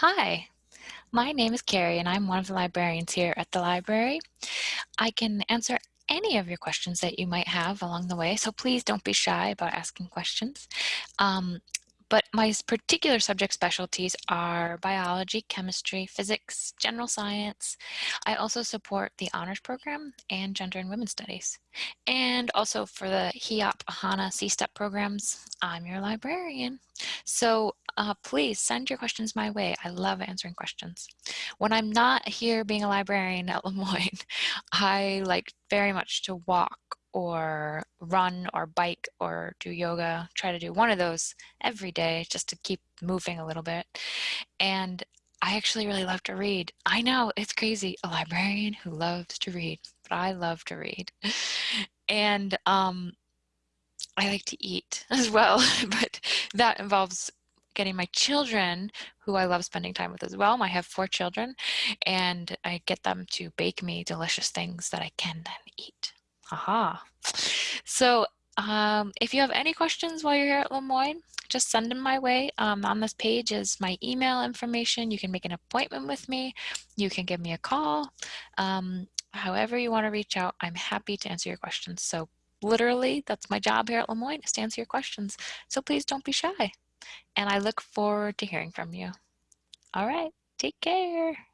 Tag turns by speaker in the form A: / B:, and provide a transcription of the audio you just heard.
A: Hi, my name is Carrie and I'm one of the librarians here at the library. I can answer any of your questions that you might have along the way, so please don't be shy about asking questions. Um, but my particular subject specialties are biology, chemistry, physics, general science. I also support the honors program and gender and women's studies. And also for the HEOP, HANA, C-STEP programs, I'm your librarian. So uh, please send your questions my way. I love answering questions. When I'm not here being a librarian at Le Moyne, I like very much to walk or run or bike or do yoga, try to do one of those every day just to keep moving a little bit. And I actually really love to read. I know it's crazy, a librarian who loves to read, but I love to read. And um, I like to eat as well, but that involves getting my children, who I love spending time with as well. I have four children, and I get them to bake me delicious things that I can then eat. Aha. So um, if you have any questions while you're here at Le Moyne, just send them my way. Um, on this page is my email information. You can make an appointment with me. You can give me a call. Um, however you want to reach out, I'm happy to answer your questions. So literally, that's my job here at Le Moyne is to answer your questions. So please don't be shy. And I look forward to hearing from you. All right, take care.